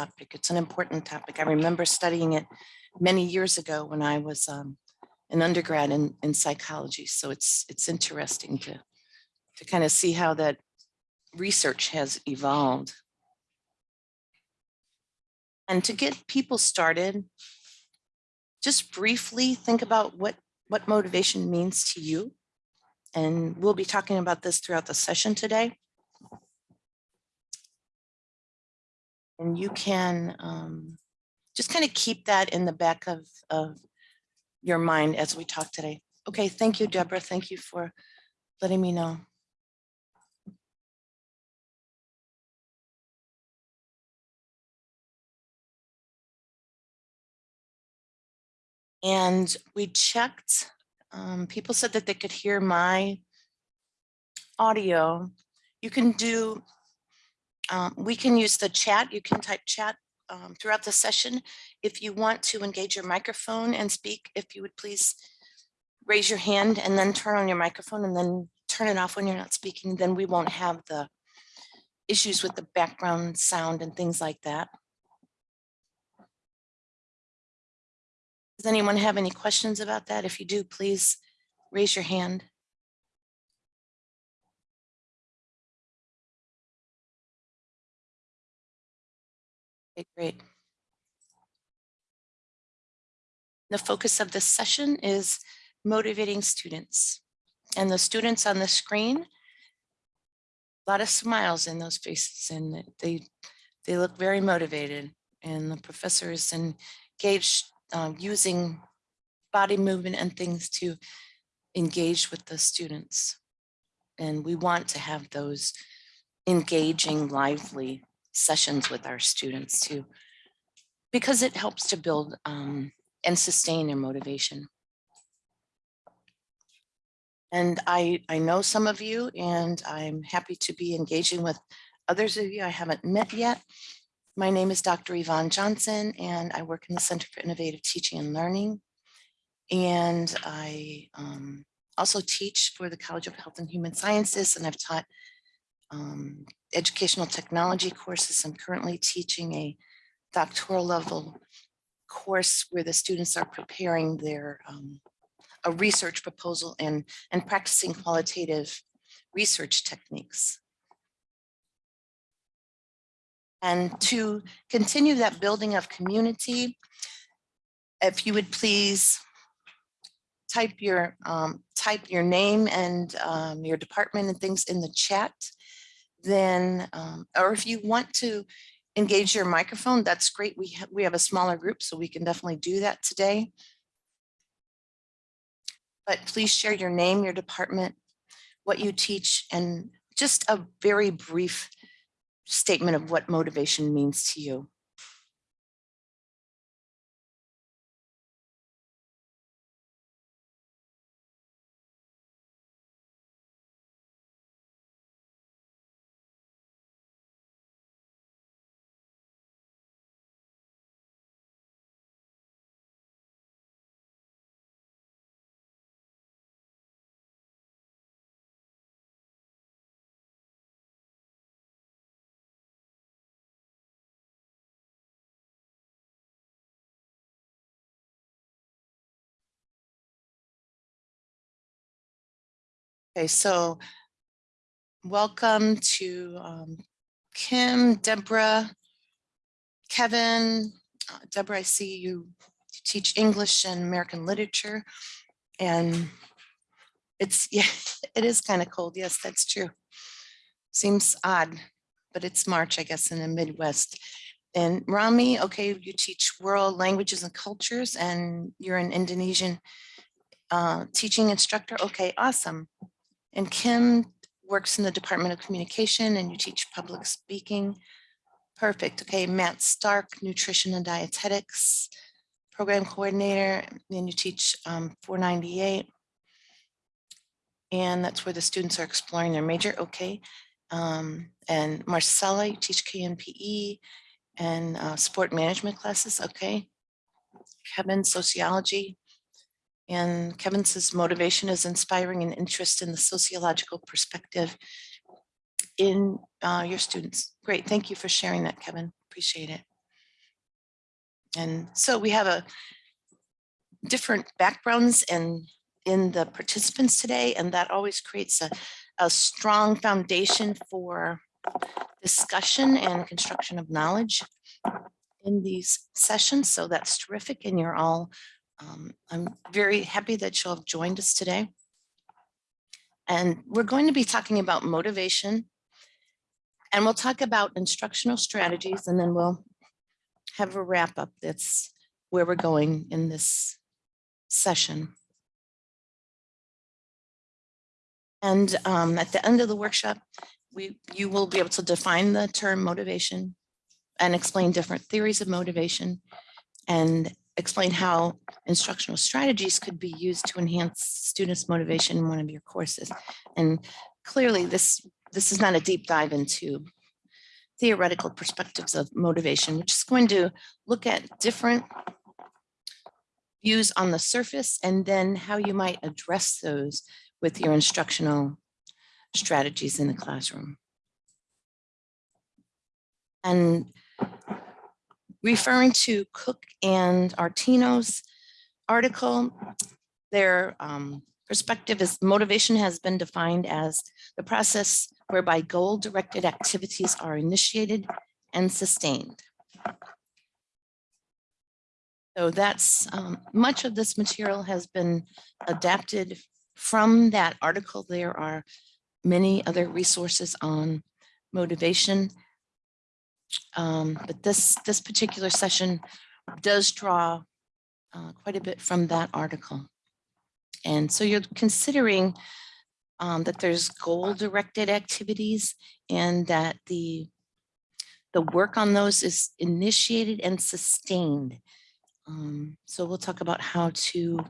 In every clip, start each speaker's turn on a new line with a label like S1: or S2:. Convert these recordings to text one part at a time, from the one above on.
S1: topic. It's an important topic. I remember studying it many years ago when I was um, an undergrad in, in psychology. So it's it's interesting to to kind of see how that research has evolved. And to get people started, just briefly think about what what motivation means to you. And we'll be talking about this throughout the session today. And you can um, just kind of keep that in the back of, of your mind as we talk today. Okay, thank you, Deborah. Thank you for letting me know. And we checked, um, people said that they could hear my audio. You can do, um, we can use the chat. You can type chat um, throughout the session. If you want to engage your microphone and speak, if you would please raise your hand and then turn on your microphone and then turn it off when you're not speaking, then we won't have the issues with the background sound and things like that. Does anyone have any questions about that? If you do, please raise your hand. Okay, great. The focus of this session is motivating students. And the students on the screen, a lot of smiles in those faces and they, they look very motivated. And the professor is engaged um, using body movement and things to engage with the students. And we want to have those engaging, lively sessions with our students too, because it helps to build um, and sustain their motivation. And I, I know some of you and I'm happy to be engaging with others of you I haven't met yet. My name is Dr. Yvonne Johnson and I work in the Center for Innovative Teaching and Learning. And I um, also teach for the College of Health and Human Sciences and I've taught um, educational technology courses. I'm currently teaching a doctoral level course where the students are preparing their um, a research proposal and, and practicing qualitative research techniques. And to continue that building of community, if you would please type your um, type your name and um, your department and things in the chat, then, um, or if you want to engage your microphone, that's great. We, ha we have a smaller group, so we can definitely do that today. But please share your name, your department, what you teach, and just a very brief statement of what motivation means to you. Okay, so welcome to um, Kim, Deborah, Kevin. Uh, Deborah, I see you teach English and American literature. And it's, yeah, it is kind of cold. Yes, that's true. Seems odd, but it's March, I guess, in the Midwest. And Rami, okay, you teach world languages and cultures and you're an Indonesian uh, teaching instructor. Okay, awesome. And Kim works in the Department of Communication and you teach public speaking. Perfect. Okay, Matt Stark, Nutrition and Dietetics, Program Coordinator, and you teach um, 498. And that's where the students are exploring their major. Okay. Um, and Marcella, you teach KNPE and uh, sport management classes. Okay. Kevin, sociology. And Kevin says motivation is inspiring an interest in the sociological perspective in uh, your students. Great, thank you for sharing that, Kevin. Appreciate it. And so we have a different backgrounds and in the participants today, and that always creates a, a strong foundation for discussion and construction of knowledge in these sessions. So that's terrific. And you're all, um, I'm very happy that you'll have joined us today. And we're going to be talking about motivation and we'll talk about instructional strategies and then we'll have a wrap up. That's where we're going in this session. And um, at the end of the workshop, we you will be able to define the term motivation and explain different theories of motivation and explain how instructional strategies could be used to enhance students' motivation in one of your courses. And clearly this, this is not a deep dive into theoretical perspectives of motivation, which is going to look at different views on the surface and then how you might address those with your instructional strategies in the classroom. And referring to Cook and Artino's article, their um, perspective is motivation has been defined as the process whereby goal-directed activities are initiated and sustained. So that's um, much of this material has been adapted from that article. There are many other resources on motivation. Um, but this, this particular session does draw uh, quite a bit from that article. And so you're considering um, that there's goal-directed activities and that the, the work on those is initiated and sustained. Um, so we'll talk about how to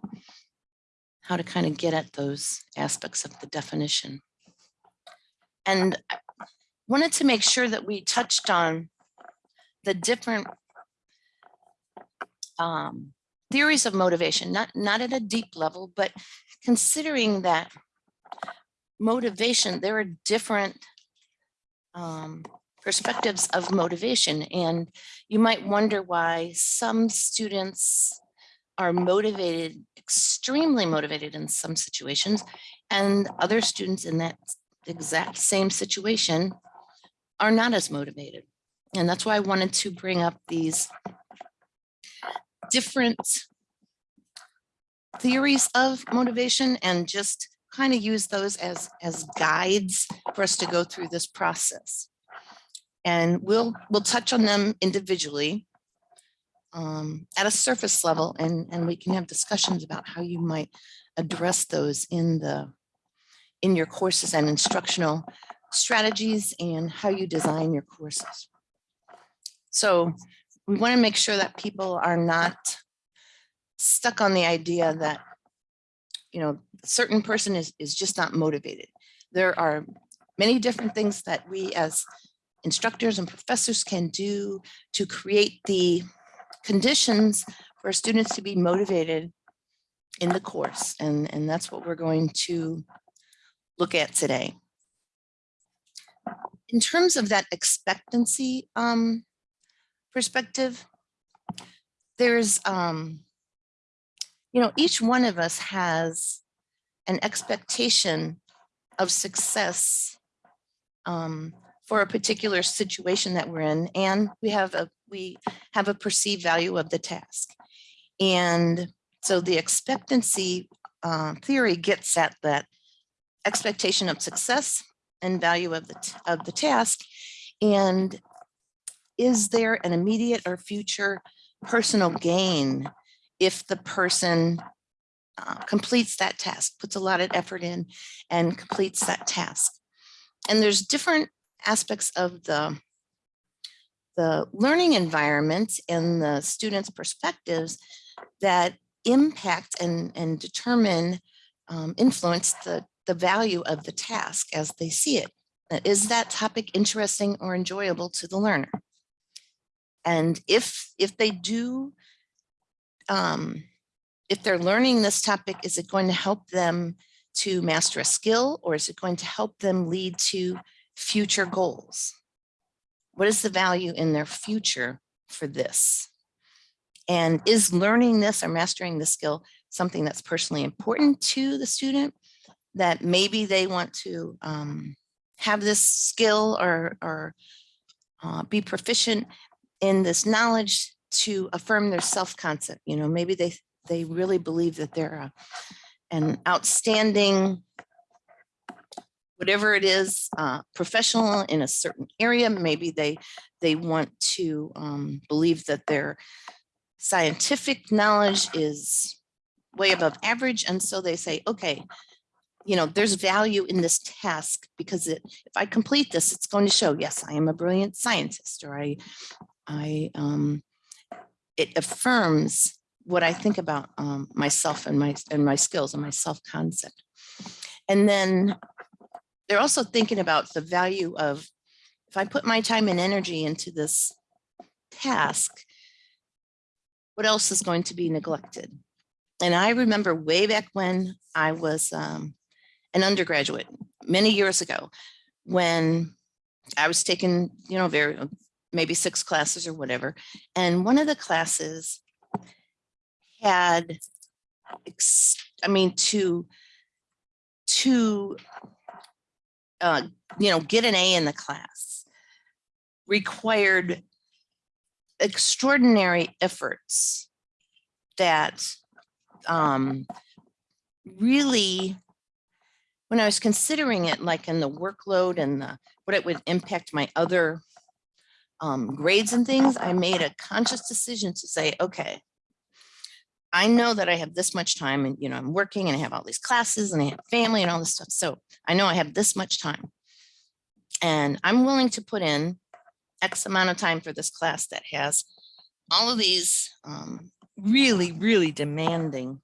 S1: how to kind of get at those aspects of the definition. And wanted to make sure that we touched on the different um, theories of motivation, not, not at a deep level, but considering that motivation, there are different um, perspectives of motivation. And you might wonder why some students are motivated, extremely motivated in some situations, and other students in that exact same situation are not as motivated. And that's why I wanted to bring up these different theories of motivation and just kind of use those as, as guides for us to go through this process. And we'll, we'll touch on them individually um, at a surface level and, and we can have discussions about how you might address those in the in your courses and instructional strategies and how you design your courses. So we want to make sure that people are not stuck on the idea that, you know, a certain person is, is just not motivated. There are many different things that we as instructors and professors can do to create the conditions for students to be motivated in the course. And, and that's what we're going to look at today. In terms of that expectancy um, perspective, there's, um, you know, each one of us has an expectation of success um, for a particular situation that we're in, and we have a we have a perceived value of the task. And so the expectancy uh, theory gets at that expectation of success and value of the, of the task. And is there an immediate or future personal gain if the person uh, completes that task, puts a lot of effort in and completes that task? And there's different aspects of the the learning environment and the students' perspectives that impact and, and determine, um, influence the the value of the task as they see it. Uh, that topic interesting or enjoyable to the learner? And if, if they do, um, if they're learning this topic, is it going to help them to master a skill or is it going to help them lead to future goals? What is the value in their future for this? And is learning this or mastering the skill something that's personally important to the student? That maybe they want to um, have this skill or, or uh, be proficient in this knowledge to affirm their self-concept. You know, maybe they, they really believe that they're a, an outstanding whatever it is, uh, professional in a certain area. Maybe they they want to um, believe that their scientific knowledge is way above average. And so they say, okay, you know, there's value in this task because it, if I complete this, it's going to show, yes, I am a brilliant scientist or I, I, um, it affirms what I think about um, myself and my, and my skills and my self-concept. And then they're also thinking about the value of if I put my time and energy into this task, what else is going to be neglected? And I remember way back when I was um, an undergraduate, many years ago, when I was taking, you know, very maybe six classes or whatever. And one of the classes had, I mean, to, to uh, you know, get an A in the class required extraordinary efforts that um, really, when I was considering it, like in the workload and the, what it would impact my other um, grades and things, I made a conscious decision to say, okay, I know that I have this much time and, you know, I'm working and I have all these classes and I have family and all this stuff. So I know I have this much time and I'm willing to put in X amount of time for this class that has all of these um, really, really demanding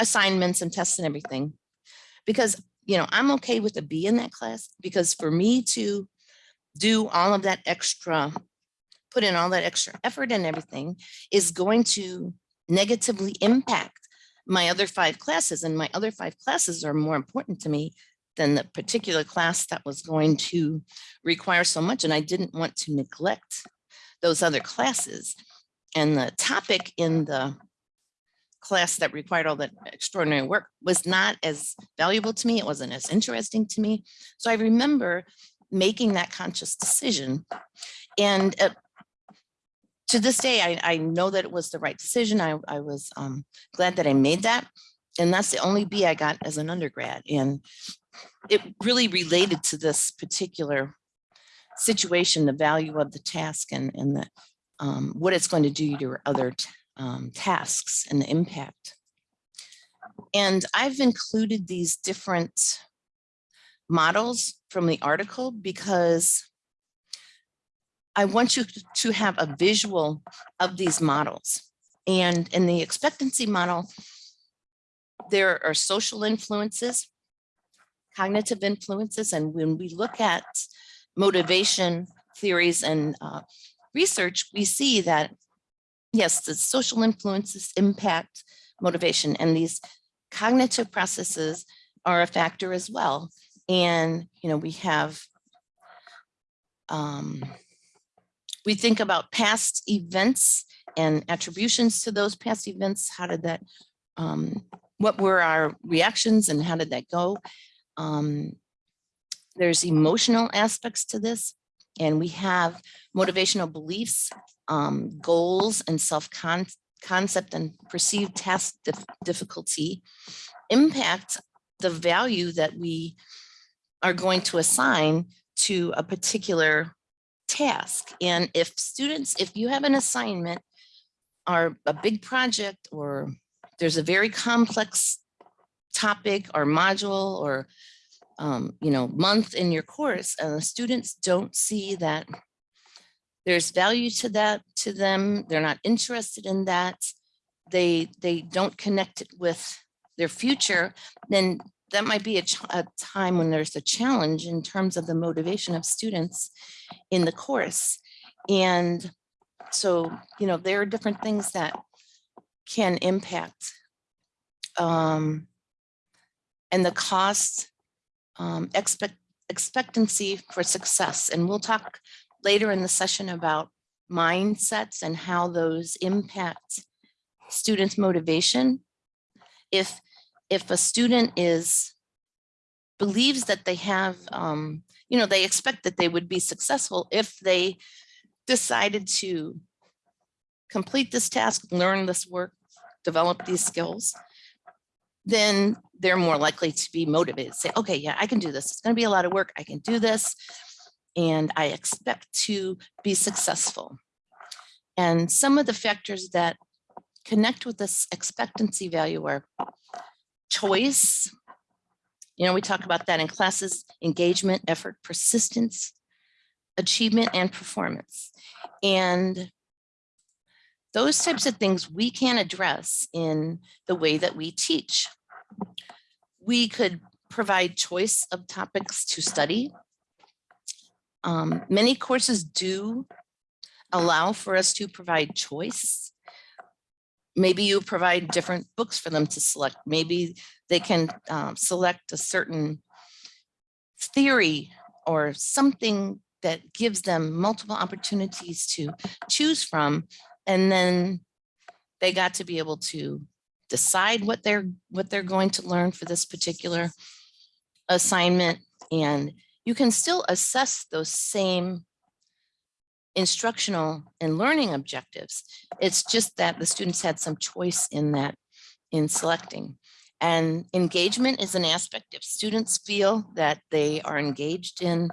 S1: assignments and tests and everything. Because, you know, I'm okay with a B in that class because for me to do all of that extra, put in all that extra effort and everything is going to negatively impact my other five classes and my other five classes are more important to me than the particular class that was going to require so much and I didn't want to neglect those other classes. And the topic in the class that required all that extraordinary work was not as valuable to me it wasn't as interesting to me so I remember making that conscious decision and uh, to this day, I, I know that it was the right decision. I, I was um, glad that I made that. And that's the only B I got as an undergrad. And it really related to this particular situation, the value of the task and, and the, um, what it's going to do to your other um, tasks and the impact. And I've included these different models from the article because I want you to have a visual of these models. And in the expectancy model, there are social influences, cognitive influences, and when we look at motivation theories and uh, research, we see that, yes, the social influences impact motivation, and these cognitive processes are a factor as well. And, you know, we have um, we think about past events and attributions to those past events. How did that, um, what were our reactions and how did that go? Um, there's emotional aspects to this and we have motivational beliefs, um, goals and self-concept and perceived task dif difficulty impact the value that we are going to assign to a particular task. And if students, if you have an assignment or a big project or there's a very complex topic or module or um, you know, month in your course, and the students don't see that there's value to that to them, they're not interested in that, they they don't connect it with their future, then that might be a, a, time when there's a challenge in terms of the motivation of students in the course. And so, you know, there are different things that can impact um, and the cost um, expect expectancy for success. And we'll talk later in the session about mindsets and how those impact students' motivation. If, if a student is, believes that they have, um, you know, they expect that they would be successful if they decided to complete this task, learn this work, develop these skills, then they're more likely to be motivated, say, okay, yeah, I can do this. It's gonna be a lot of work. I can do this. And I expect to be successful. And some of the factors that connect with this expectancy value are choice. You know, we talk about that in classes, engagement, effort, persistence, achievement, and performance. And those types of things we can address in the way that we teach. We could provide choice of topics to study. Um, many courses do allow for us to provide choice. Maybe you provide different books for them to select. Maybe they can um, select a certain theory or something that gives them multiple opportunities to choose from. And then they got to be able to decide what they're what they're going to learn for this particular assignment. And you can still assess those same instructional and learning objectives. It's just that the students had some choice in that in selecting. And engagement is an aspect. If students feel that they are engaged in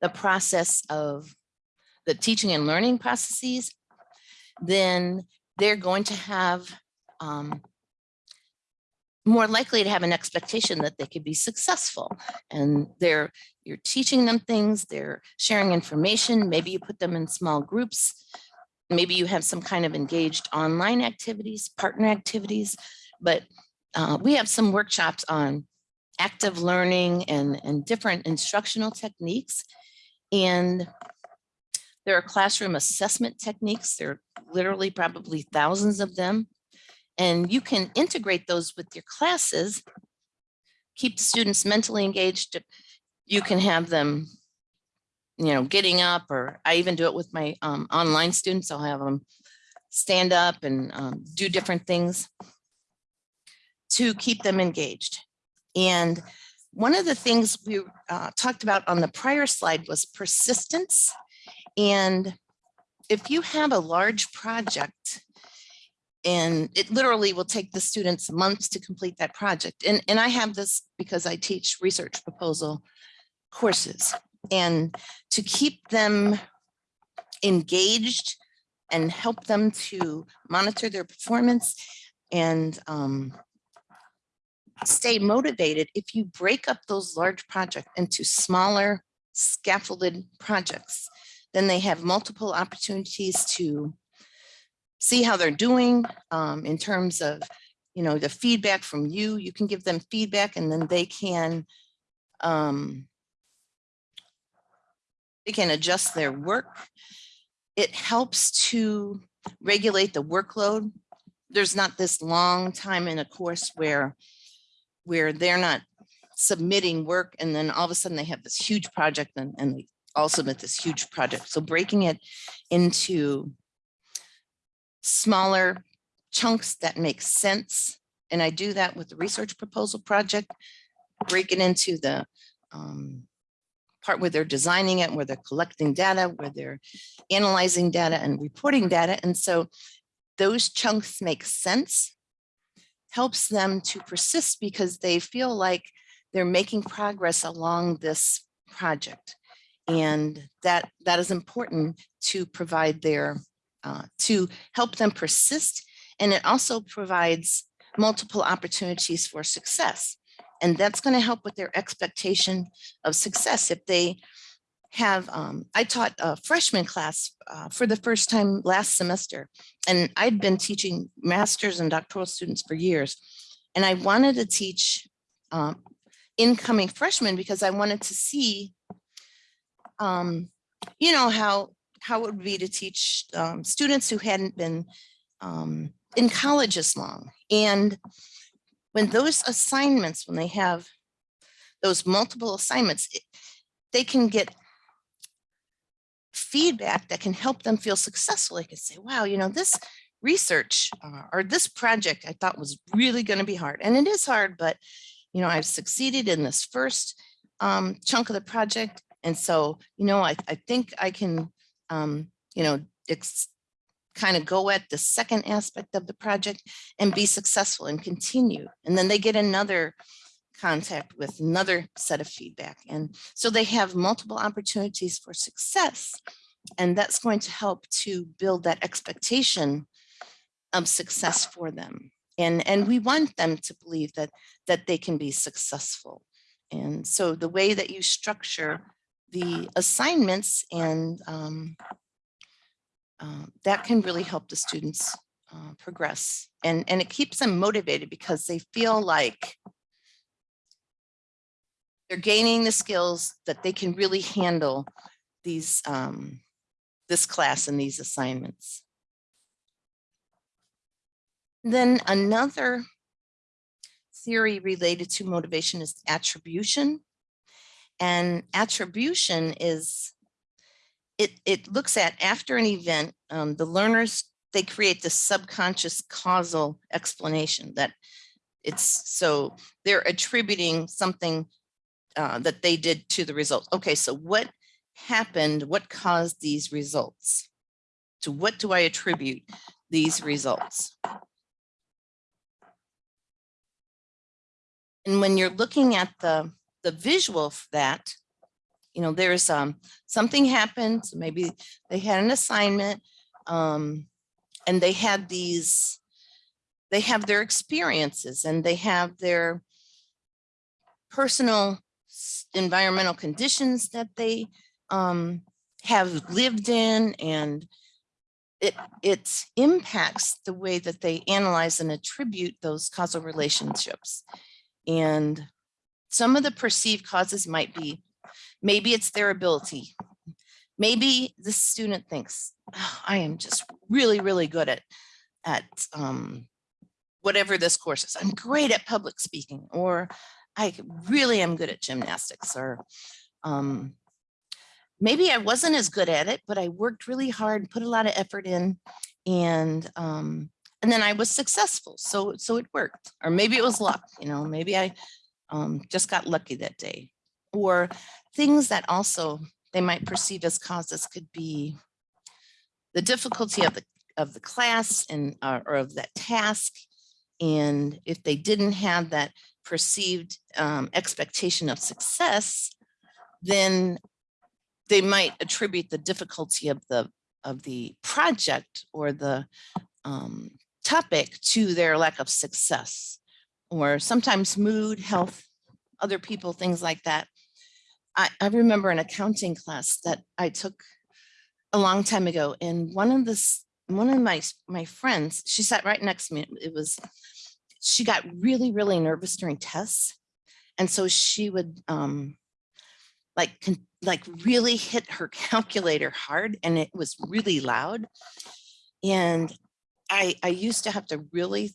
S1: the process of the teaching and learning processes, then they're going to have um, more likely to have an expectation that they could be successful. And they're you're teaching them things they're sharing information maybe you put them in small groups maybe you have some kind of engaged online activities partner activities but uh, we have some workshops on active learning and and different instructional techniques. And there are classroom assessment techniques there are literally probably thousands of them and you can integrate those with your classes, keep students mentally engaged. You can have them, you know, getting up or I even do it with my um, online students. I'll have them stand up and um, do different things to keep them engaged. And one of the things we uh, talked about on the prior slide was persistence. And if you have a large project and it literally will take the students months to complete that project. And, and I have this because I teach research proposal courses and to keep them engaged and help them to monitor their performance and um, stay motivated. If you break up those large projects into smaller scaffolded projects, then they have multiple opportunities to see how they're doing um, in terms of, you know, the feedback from you. You can give them feedback and then they can um, they can adjust their work. It helps to regulate the workload. There's not this long time in a course where where they're not submitting work and then all of a sudden they have this huge project and, and they all submit this huge project. So breaking it into smaller chunks that make sense. And I do that with the research proposal project, break it into the um, part where they're designing it, where they're collecting data, where they're analyzing data and reporting data. And so those chunks make sense, helps them to persist because they feel like they're making progress along this project. And that, that is important to provide their uh, to help them persist. And it also provides multiple opportunities for success. And that's going to help with their expectation of success. If they have, um, I taught a freshman class uh, for the first time last semester, and I'd been teaching master's and doctoral students for years. And I wanted to teach um, incoming freshmen because I wanted to see, um, you know, how how it would be to teach um, students who hadn't been um, in college as long. And when those assignments, when they have those multiple assignments, it, they can get feedback that can help them feel successful. They can say, wow, you know, this research uh, or this project I thought was really going to be hard. And it is hard, but, you know, I've succeeded in this first um, chunk of the project. And so, you know, I, I think I can, um, you know, kind of go at the second aspect of the project and be successful and continue. And then they get another contact with another set of feedback. And so they have multiple opportunities for success. And that's going to help to build that expectation of success for them. And, and we want them to believe that, that they can be successful. And so the way that you structure the assignments and um, uh, that can really help the students uh, progress. And, and it keeps them motivated because they feel like they're gaining the skills that they can really handle these um, this class and these assignments. Then another theory related to motivation is attribution. And attribution is, it, it looks at after an event, um, the learners, they create the subconscious causal explanation that it's so they're attributing something uh, that they did to the result. Okay, so what happened? What caused these results? To what do I attribute these results? And when you're looking at the, the visual of that, you know, there's um, something happened, maybe they had an assignment um, and they had these, they have their experiences and they have their personal environmental conditions that they um, have lived in and it, it impacts the way that they analyze and attribute those causal relationships. And some of the perceived causes might be, maybe it's their ability. Maybe the student thinks, oh, I am just really, really good at, at um, whatever this course is. I'm great at public speaking, or I really am good at gymnastics or um, maybe I wasn't as good at it, but I worked really hard, put a lot of effort in and um, and then I was successful. So so it worked. Or maybe it was luck, you know, maybe I um, just got lucky that day. Or things that also they might perceive as causes could be the difficulty of the of the class and uh, or of that task. And if they didn't have that perceived um, expectation of success, then they might attribute the difficulty of the of the project or the um, topic to their lack of success or sometimes mood, health, other people, things like that. I, I remember an accounting class that I took a long time ago and one of the one of my my friends, she sat right next to me. It was she got really, really nervous during tests. And so she would um, like, like really hit her calculator hard and it was really loud. And I, I used to have to really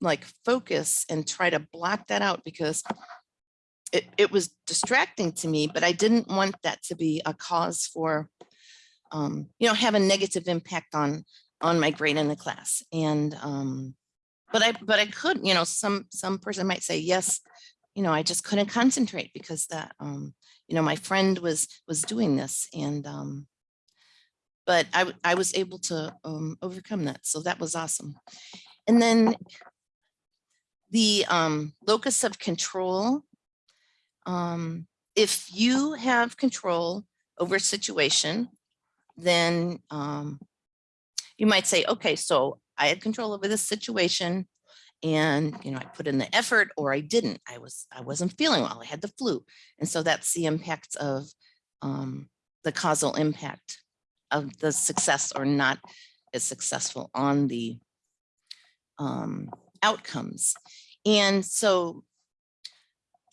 S1: like focus and try to block that out because it, it was distracting to me, but I didn't want that to be a cause for, um, you know, have a negative impact on, on my grade in the class. And um, but I, but I could, you know, some, some person might say, yes, you know, I just couldn't concentrate because that, um, you know, my friend was, was doing this and, um, but I, I was able to um, overcome that. So that was awesome. And then the um, locus of control. Um, if you have control over a situation, then um, you might say, okay, so I had control over this situation and you know I put in the effort or I didn't I was I wasn't feeling well I had the flu and so that's the impact of um, the causal impact of the success or not as successful on the um, outcomes. And so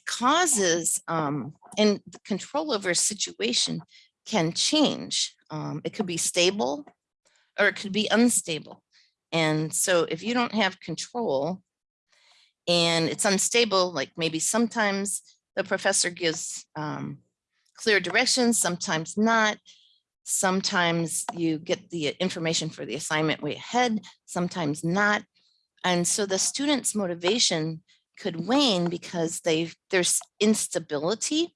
S1: causes um, and control over a situation can change. Um, it could be stable or it could be unstable. And so if you don't have control and it's unstable, like maybe sometimes the professor gives um, clear directions, sometimes not, Sometimes you get the information for the assignment way ahead, sometimes not. And so the student's motivation could wane because they there's instability.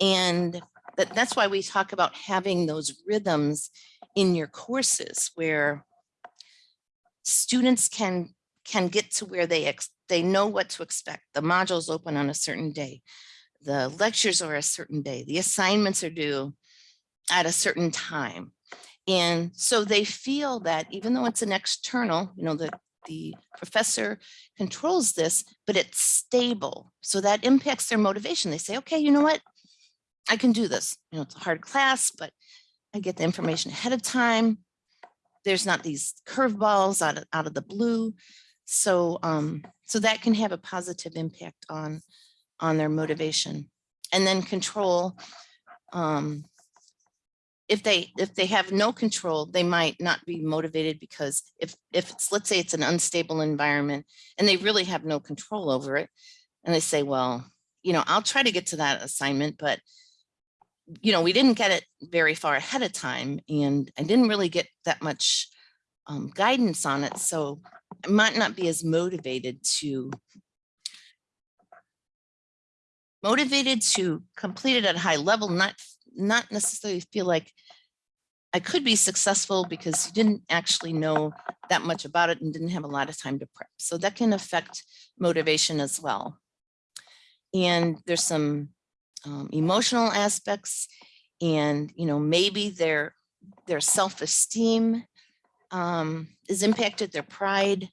S1: And that, that's why we talk about having those rhythms in your courses where students can can get to where they ex they know what to expect. The modules open on a certain day. The lectures are a certain day. The assignments are due at a certain time. And so they feel that even though it's an external, you know, the, the professor controls this, but it's stable. So that impacts their motivation. They say, okay, you know what? I can do this. You know, it's a hard class, but I get the information ahead of time. There's not these curveballs out of, out of the blue. So, um, so that can have a positive impact on, on their motivation. And then control, um, if they if they have no control, they might not be motivated because if if it's let's say it's an unstable environment and they really have no control over it, and they say, well, you know, I'll try to get to that assignment, but you know, we didn't get it very far ahead of time, and I didn't really get that much um, guidance on it, so I might not be as motivated to motivated to complete it at a high level, not not necessarily feel like I could be successful because you didn't actually know that much about it and didn't have a lot of time to prep. So that can affect motivation as well. And there's some um, emotional aspects and, you know, maybe their, their self-esteem um, is impacted, their pride.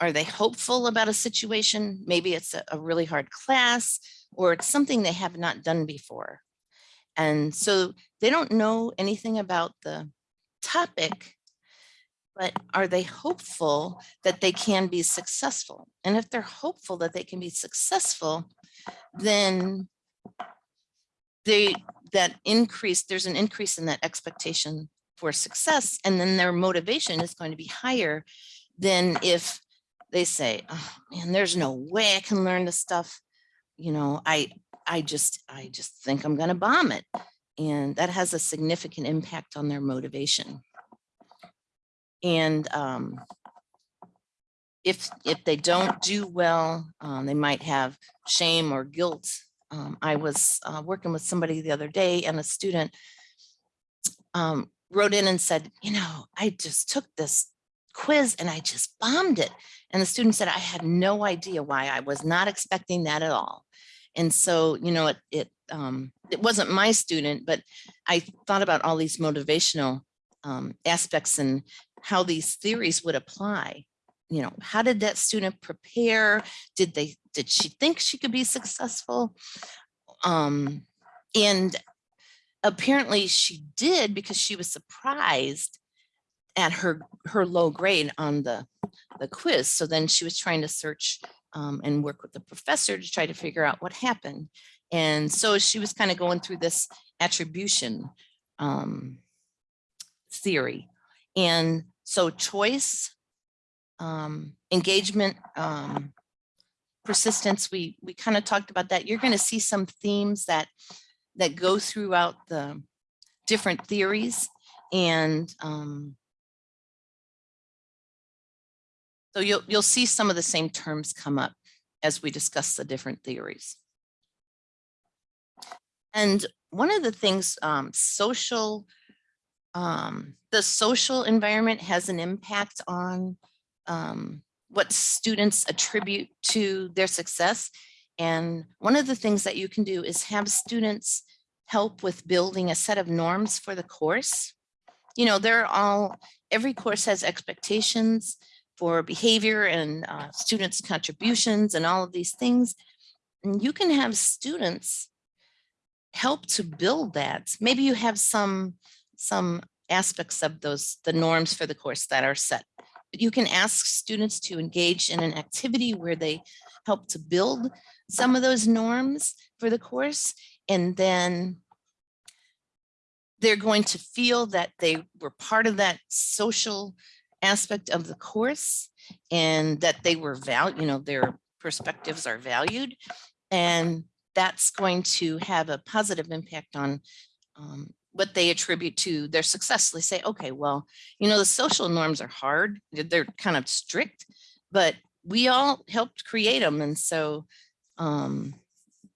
S1: Are they hopeful about a situation? Maybe it's a, a really hard class or it's something they have not done before. And so they don't know anything about the topic, but are they hopeful that they can be successful? And if they're hopeful that they can be successful, then they that increase, there's an increase in that expectation for success, and then their motivation is going to be higher than if they say, oh man, there's no way I can learn this stuff you know, I, I just, I just think I'm going to bomb it. And that has a significant impact on their motivation. And um, if, if they don't do well, um, they might have shame or guilt. Um, I was uh, working with somebody the other day and a student um, wrote in and said, you know, I just took this quiz and I just bombed it. And the student said, I had no idea why I was not expecting that at all. And so, you know, it, it, um, it wasn't my student, but I thought about all these motivational um, aspects and how these theories would apply. You know, how did that student prepare? Did they, did she think she could be successful? Um, and apparently she did because she was surprised at her her low grade on the the quiz. So then she was trying to search um, and work with the professor to try to figure out what happened. And so she was kind of going through this attribution um, theory. And so choice, um, engagement, um, persistence, we, we kind of talked about that. You're going to see some themes that, that go throughout the different theories. And um, So you'll, you'll see some of the same terms come up as we discuss the different theories. And one of the things, um, social, um, the social environment has an impact on um, what students attribute to their success. And one of the things that you can do is have students help with building a set of norms for the course. You know, they're all, every course has expectations for behavior and uh, students contributions and all of these things. And you can have students help to build that. Maybe you have some, some aspects of those, the norms for the course that are set. But you can ask students to engage in an activity where they help to build some of those norms for the course. And then they're going to feel that they were part of that social aspect of the course and that they were valued, you know, their perspectives are valued. And that's going to have a positive impact on um, what they attribute to their success. They say, okay, well, you know, the social norms are hard. They're, kind of strict, but we all helped create them. And so, um,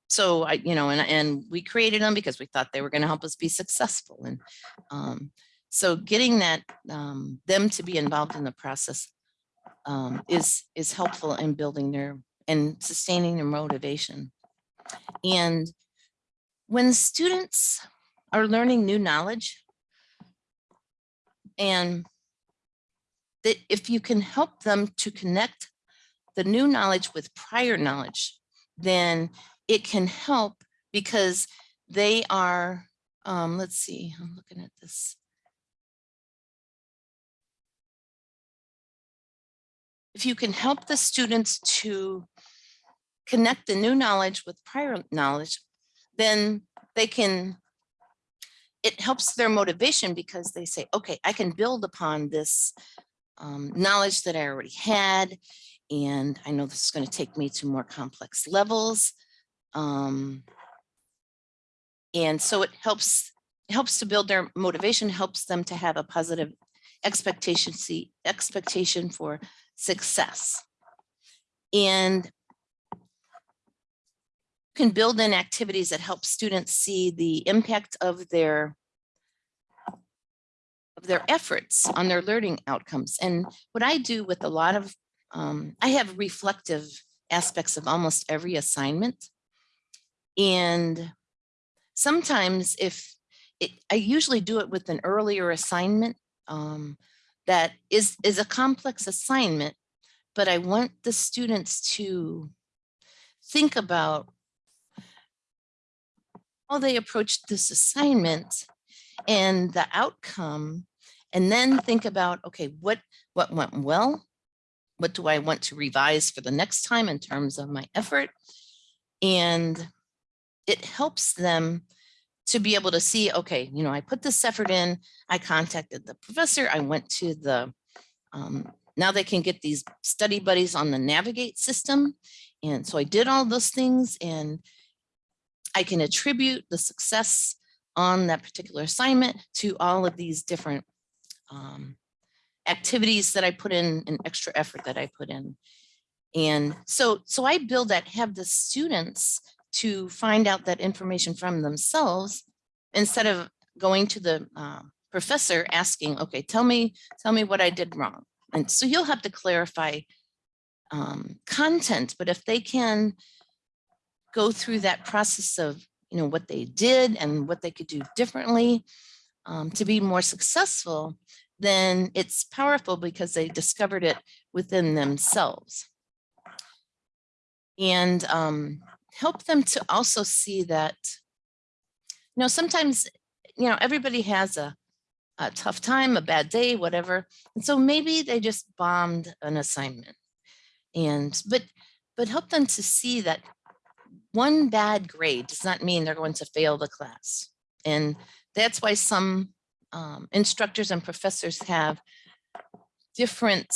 S1: so I, you know, and, and we created them because we thought they were going to help us be successful. And um, so getting that, um, them to be involved in the process um, is, is helpful in building their and sustaining their motivation. And when students are learning new knowledge and that if you can help them to connect the new knowledge with prior knowledge, then it can help because they are, um, let's see, I'm looking at this. If you can help the students to connect the new knowledge with prior knowledge, then they can, it helps their motivation because they say, okay, I can build upon this um, knowledge that I already had. And I know this is going to take me to more complex levels. Um, and so it helps helps to build their motivation, helps them to have a positive expectation, see expectation for success. And can build in activities that help students see the impact of their of their efforts on their learning outcomes. And what I do with a lot of, um, I have reflective aspects of almost every assignment. And sometimes if it, I usually do it with an earlier assignment um, that is, is a complex assignment, but I want the students to think about how they approached this assignment and the outcome, and then think about, okay, what, what went well? What do I want to revise for the next time in terms of my effort? And it helps them to be able to see, okay, you know, I put this effort in, I contacted the professor, I went to the, um, now they can get these study buddies on the Navigate system. And so I did all those things and I can attribute the success on that particular assignment to all of these different um, activities that I put in and extra effort that I put in. And so, so I build that, have the students to find out that information from themselves instead of going to the uh, professor asking, okay, tell me, tell me what I did wrong. And so you'll have to clarify um, content, but if they can go through that process of, you know, what they did and what they could do differently um, to be more successful, then it's powerful because they discovered it within themselves. And um, help them to also see that, you know, sometimes, you know, everybody has a, a tough time, a bad day, whatever. And so maybe they just bombed an assignment. And, but, but help them to see that one bad grade does not mean they're going to fail the class. And that's why some um, instructors and professors have different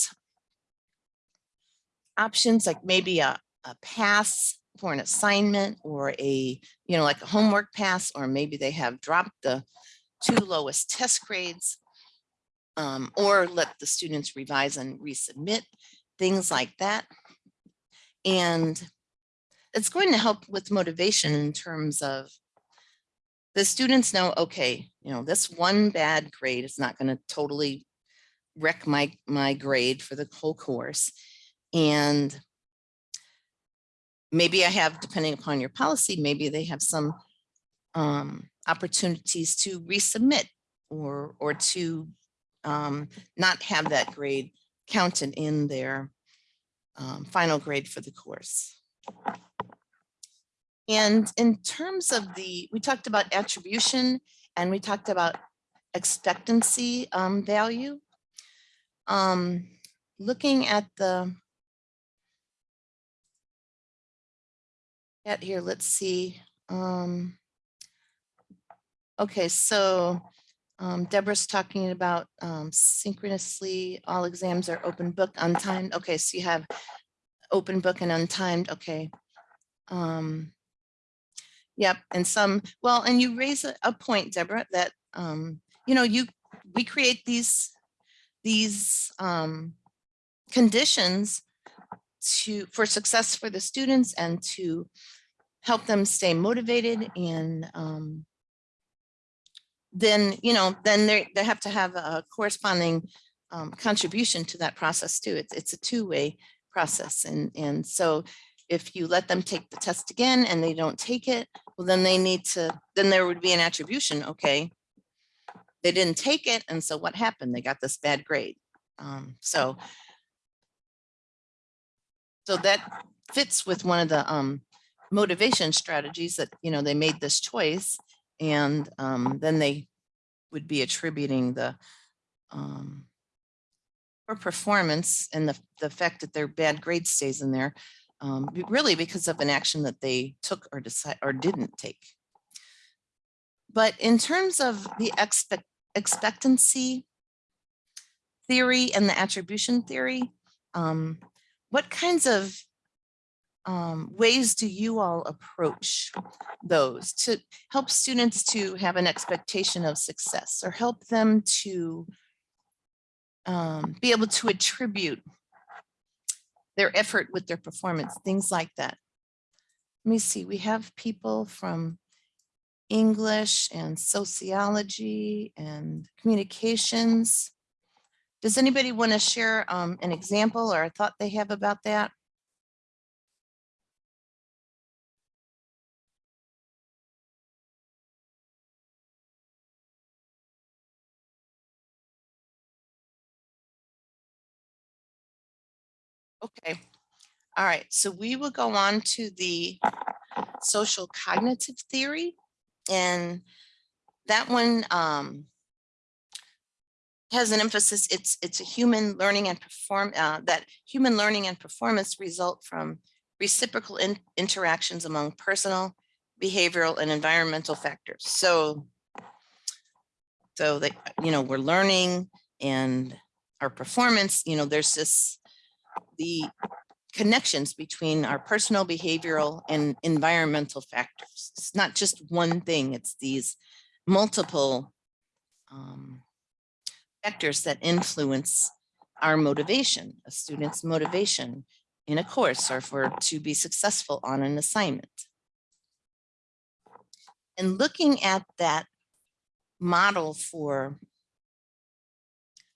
S1: options, like maybe a, a pass for an assignment or a, you know, like a homework pass, or maybe they have dropped the two lowest test grades um, or let the students revise and resubmit, things like that. And it's going to help with motivation in terms of the students know, okay, you know, this one bad grade is not going to totally wreck my, my grade for the whole course. And maybe I have, depending upon your policy, maybe they have some um, opportunities to resubmit or, or to um, not have that grade counted in their um, final grade for the course. And in terms of the, we talked about attribution and we talked about expectancy um, value. Um, looking at the, at here, let's see. Um, okay, so um, Deborah's talking about um, synchronously, all exams are open book, untimed. Okay, so you have open book and untimed. Okay. Um, Yep, and some, well, and you raise a, a point, Deborah, that, um, you know, you, we create these, these, um, conditions to, for success for the students and to help them stay motivated and, um, then, you know, then they, they have to have a corresponding, um, contribution to that process too. It's, it's a two-way process. And, and so if you let them take the test again and they don't take it, well, then they need to, then there would be an attribution, okay? They didn't take it, and so what happened? They got this bad grade. Um, so so that fits with one of the um, motivation strategies that, you know, they made this choice and um, then they would be attributing the um, or performance and the, the fact that their bad grade stays in there um, really because of an action that they took or decide or didn't take. But in terms of the expect expectancy theory and the attribution theory, um, what kinds of um, ways do you all approach those to help students to have an expectation of success or help them to um, be able to attribute their effort with their performance, things like that. Let me see, we have people from English and sociology and communications. Does anybody want to share um, an example or a thought they have about that? Okay, all right, so we will go on to the social cognitive theory. And that one um, has an emphasis, it's it's a human learning and perform uh, that human learning and performance result from reciprocal in- interactions among personal, behavioral, and environmental factors. So, so that you know we're learning and our performance. You know, there's this the connections between our personal, behavioral, and environmental factors. It's not just one thing; it's these multiple um, factors that influence our motivation, a student's motivation in a course or for to be successful on an assignment. And looking at that model for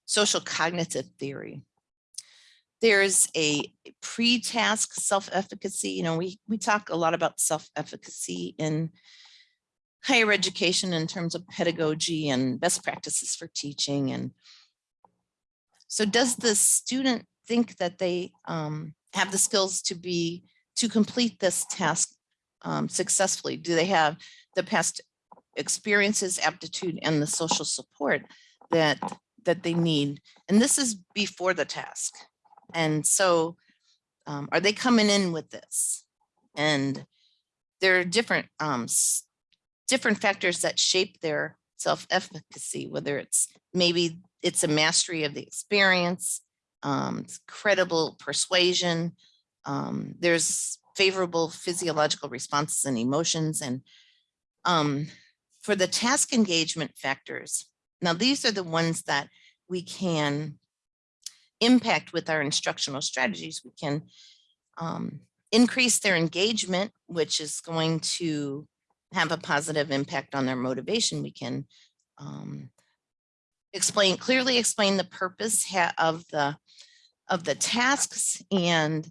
S1: social cognitive theory, there's a pre-task self-efficacy. You know, we, we talk a lot about self-efficacy in higher education in terms of pedagogy and best practices for teaching. And so does the student think that they um, have the skills to be, to complete this task um, successfully? Do they have the past experiences, aptitude, and the social support that, that they need? And this is before the task. And so um, are they coming in with this? And there are different um, different factors that shape their self-efficacy, whether it's maybe it's a mastery of the experience, um, credible persuasion, um, there's favorable physiological responses and emotions. And um, for the task engagement factors, now these are the ones that we can impact with our instructional strategies. We can um, increase their engagement, which is going to have a positive impact on their motivation. We can um, explain clearly explain the purpose of the of the tasks and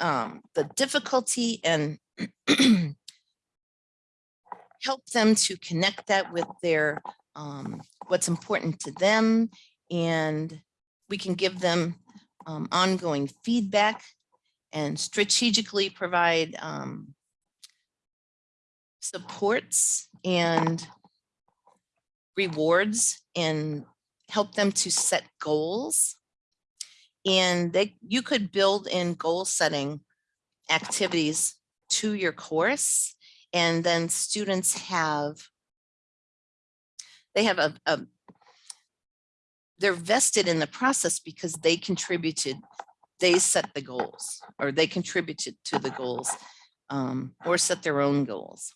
S1: um, the difficulty and help them to connect that with their um, what's important to them and we can give them um, ongoing feedback and strategically provide um, supports and rewards and help them to set goals. And they, you could build in goal setting activities to your course. And then students have, they have a, a they're vested in the process because they contributed, they set the goals or they contributed to the goals um, or set their own goals.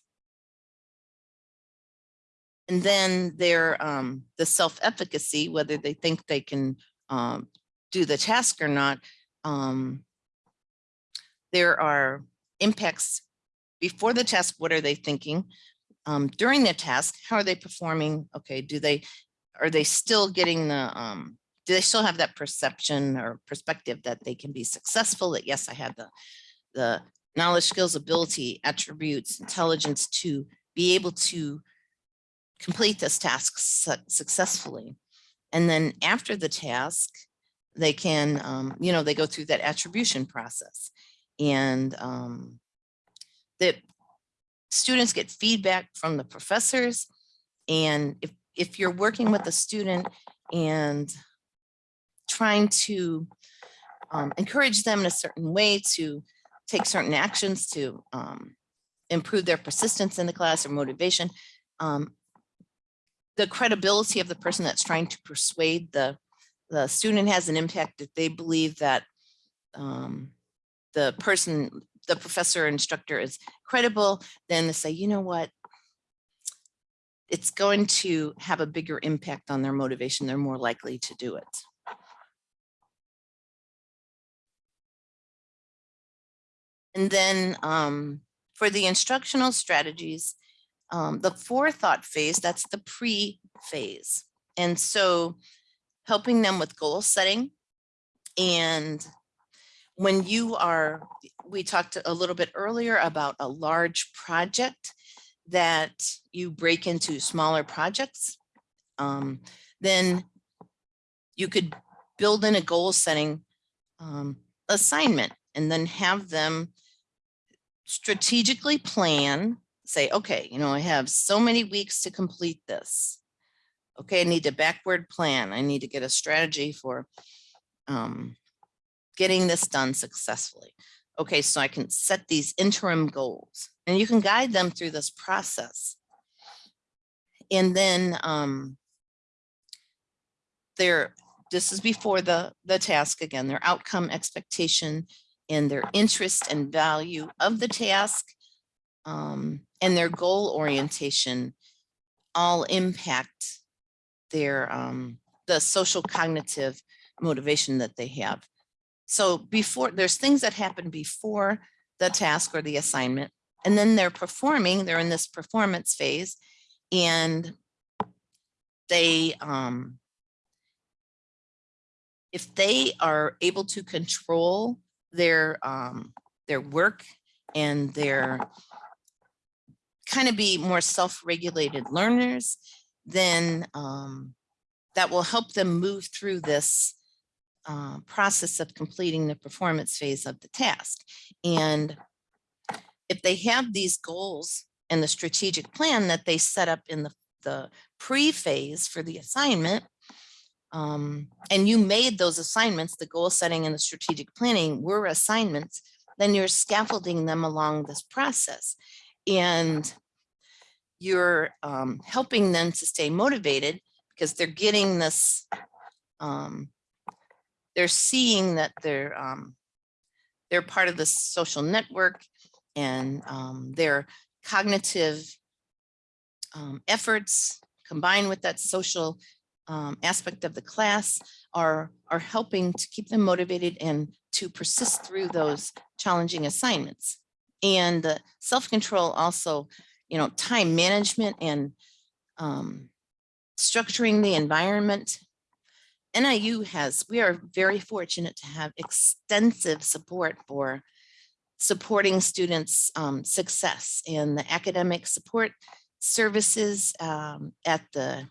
S1: And then their, um, the self-efficacy, whether they think they can, um, do the task or not. Um, there are impacts before the task. What are they thinking? Um, during the task, how are they performing? Okay, do they, are they still getting the, um, do they still have that perception or perspective that they can be successful? That yes, I have the, the knowledge, skills, ability, attributes, intelligence to be able to complete this task su- successfully. And then after the task, they can, um, you know, they go through that attribution process. And um, the students get feedback from the professors. And if, if you're working with a student and trying to um, encourage them in a certain way to take certain actions to um, improve their persistence in the class or motivation, um, the credibility of the person that's trying to persuade the, the student has an impact if they believe that um, the person, the professor or instructor is credible, then they say, you know what? It's going to have a bigger impact on their motivation. They're more likely to do it. And then um, for the instructional strategies, um, the forethought phase, that's the pre-phase. And so helping them with goal setting. And when you are, we talked a little bit earlier about a large project that you break into smaller projects, um, then you could build in a goal setting um, assignment and then have them strategically plan, say, okay, you know, I have so many weeks to complete this. Okay, I need to backward plan. I need to get a strategy for um, getting this done successfully. Okay, so I can set these interim goals and you can guide them through this process. And then um, there, this is before the, the task again, their outcome expectation and their interest and value of the task um, and their goal orientation all impact their um, the social cognitive motivation that they have. So before there's things that happen before the task or the assignment, and then they're performing, they're in this performance phase and they um, if they are able to control their um, their work and their kind of be more self-regulated learners, then um, that will help them move through this uh, process of completing the performance phase of the task. And if they have these goals and the strategic plan that they set up in the, the pre-phase for the assignment, um, and you made those assignments, the goal setting and the strategic planning were assignments, then you're scaffolding them along this process. And you're um, helping them to stay motivated because they're getting this, um, they're seeing that they're, um, they're part of the social network and um, their cognitive um, efforts combined with that social um, aspect of the class are, are helping to keep them motivated and to persist through those challenging assignments. And the self-control also, you know, time management and um, structuring the environment. NIU has, we are very fortunate to have extensive support for supporting students' um, success in the academic support services um, at the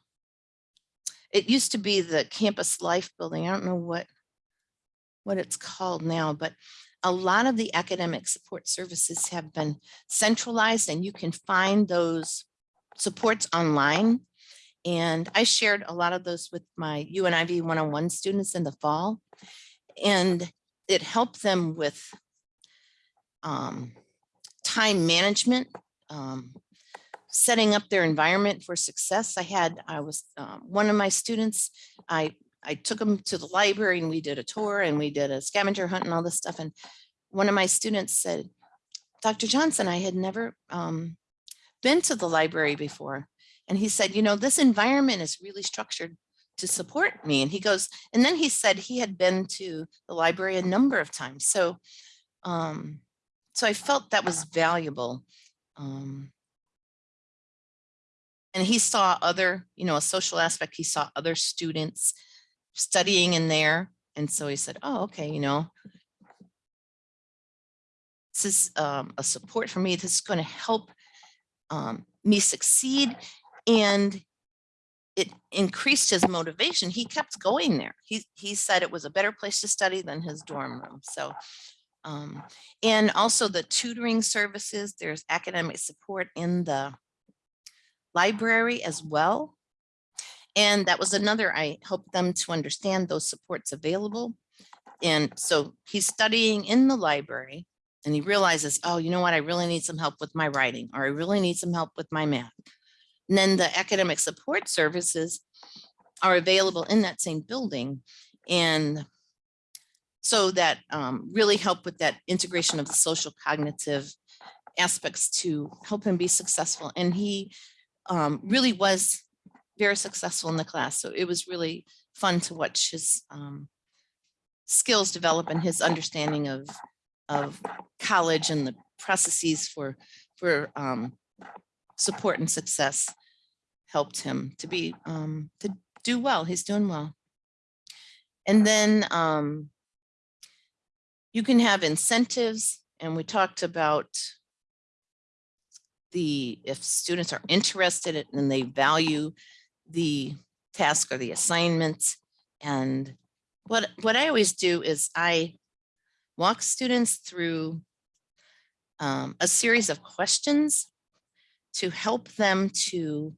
S1: it used to be the campus life building. I don't know what, what it's called now, but a lot of the academic support services have been centralized and you can find those supports online. And I shared a lot of those with my UNIV 101 students in the fall. And it helped them with um, time management, um, setting up their environment for success. I had, I was, um, one of my students, I, I took them to the library and we did a tour and we did a scavenger hunt and all this stuff. And one of my students said, Dr. Johnson, I had never um, been to the library before. And he said, you know, this environment is really structured to support me. And he goes, and then he said he had been to the library a number of times. So, um, so I felt that was valuable. Um, and he saw other, you know, a social aspect, he saw other students studying in there. And so he said, oh, okay, you know, this is um, a support for me. This is going to help um, me succeed. And it increased his motivation. He kept going there. He, he said it was a better place to study than his dorm room. So, um, and also the tutoring services, there's academic support in the library as well. And that was another, I helped them to understand those supports available. And so he's studying in the library and he realizes, oh, you know what, I really need some help with my writing, or I really need some help with my math. And then the academic support services are available in that same building. And so that um, really help with that integration of the social cognitive aspects to help him be successful. And he um, really was very successful in the class. So it was really fun to watch his um, skills develop and his understanding of, of college and the processes for, for um, support and success helped him to be, um, to do well. He's doing well. And then um, you can have incentives and we talked about the if students are interested and they value the task or the assignment. And what, what I always do is I walk students through um, a series of questions to help them to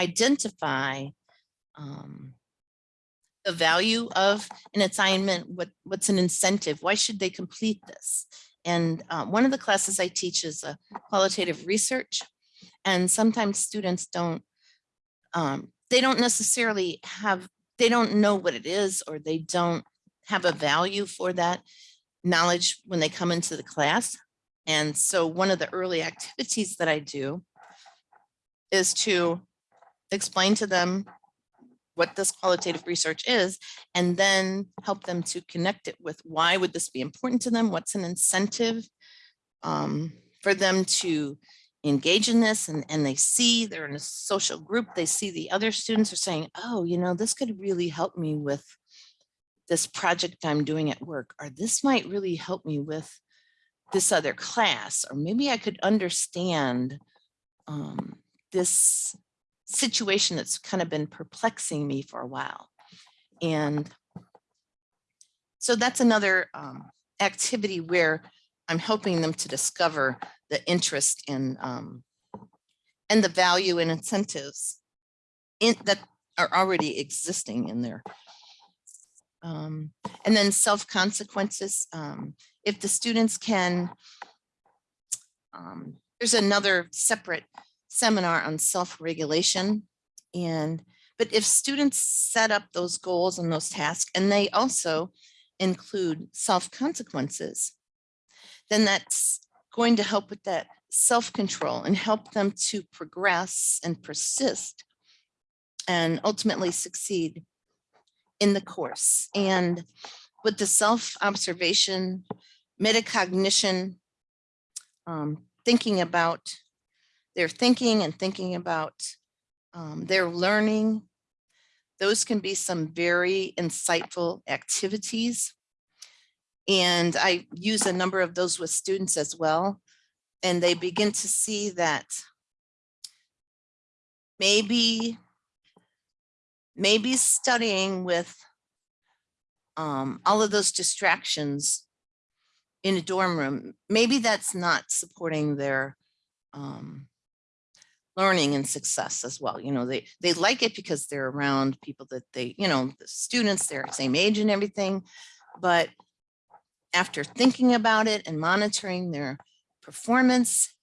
S1: identify um, the value of an assignment, what, what's an incentive, why should they complete this? And uh, one of the classes I teach is a qualitative research. And sometimes students don't, um, they don't necessarily have, they don't know what it is, or they don't have a value for that knowledge when they come into the class. And so one of the early activities that I do is to explain to them what this qualitative research is, and then help them to connect it with why would this be important to them? What's an incentive um, for them to engage in this and, and they see they're in a social group, they see the other students are saying, oh, you know, this could really help me with this project I'm doing at work, or this might really help me with this other class, or maybe I could understand um, this situation that's kind of been perplexing me for a while. And so that's another um, activity where I'm helping them to discover the interest in um, and the value and incentives in, that are already existing in there. Um, and then self consequences. Um, if the students can, um, there's another separate seminar on self-regulation. And, but if students set up those goals and those tasks, and they also include self-consequences, then that's going to help with that self-control and help them to progress and persist and ultimately succeed in the course. And with the self-observation, metacognition, um, thinking about their thinking and thinking about um, their learning. Those can be some very insightful activities. And I use a number of those with students as well. And they begin to see that maybe, maybe studying with um, all of those distractions in a dorm room, maybe that's not supporting their um, learning and success as well. You know, they, they like it because they're around people that they, you know, the students, they're the same age and everything. But after thinking about it and monitoring their performance,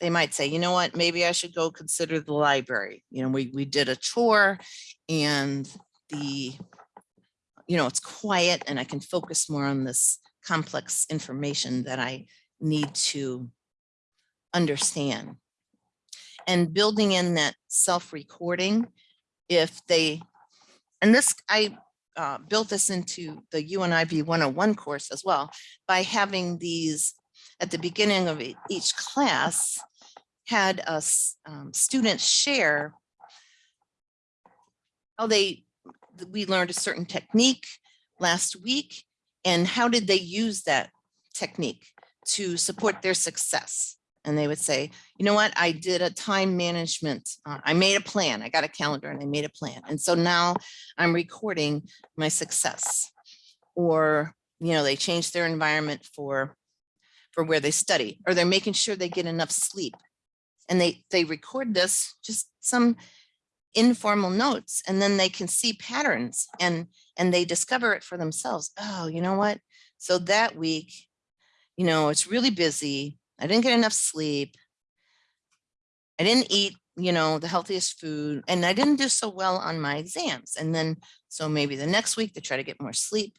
S1: they might say, you know what, maybe I should go consider the library. You know, we, we did a tour and the, you know, it's quiet and I can focus more on this complex information that I need to understand. and building in that self-recording if they, and this, I uh, built this into the UNIV 101 course as well by having these at the beginning of each class had us um, students share how they, we learned a certain technique last week and how did they use that technique to support their success? And they would say, you know what, I did a time management, uh, I made a plan, I got a calendar and I made a plan. And so now I'm recording my success. Or, you know, they change their environment for, for where they study, or they're making sure they get enough sleep. And they, they record this, just some informal notes, and then they can see patterns and, and they discover it for themselves. Oh, you know what? So that week, you know, it's really busy. I didn't get enough sleep. I didn't eat, you know, the healthiest food, and I didn't do so well on my exams. And then, so maybe the next week they try to get more sleep,